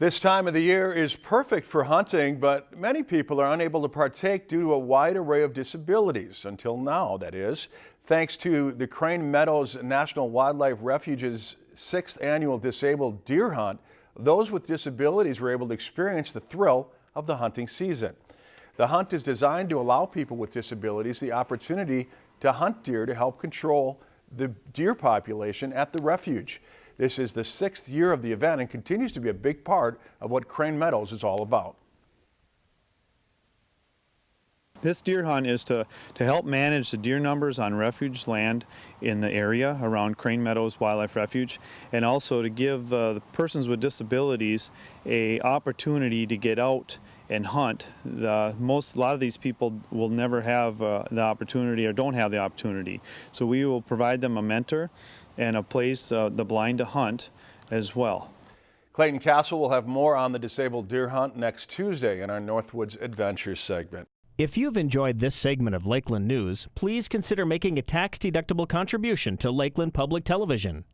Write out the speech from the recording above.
This time of the year is perfect for hunting, but many people are unable to partake due to a wide array of disabilities, until now, that is. Thanks to the Crane Meadows National Wildlife Refuge's sixth annual disabled deer hunt, those with disabilities were able to experience the thrill of the hunting season. The hunt is designed to allow people with disabilities the opportunity to hunt deer to help control the deer population at the refuge. This is the sixth year of the event and continues to be a big part of what Crane Meadows is all about. This deer hunt is to, to help manage the deer numbers on refuge land in the area around Crane Meadows Wildlife Refuge and also to give uh, the persons with disabilities a opportunity to get out and hunt. The, most, a lot of these people will never have uh, the opportunity or don't have the opportunity. So we will provide them a mentor and a place, uh, the blind to hunt as well. Clayton Castle will have more on the disabled deer hunt next Tuesday in our Northwoods Adventures segment. If you've enjoyed this segment of Lakeland News, please consider making a tax-deductible contribution to Lakeland Public Television.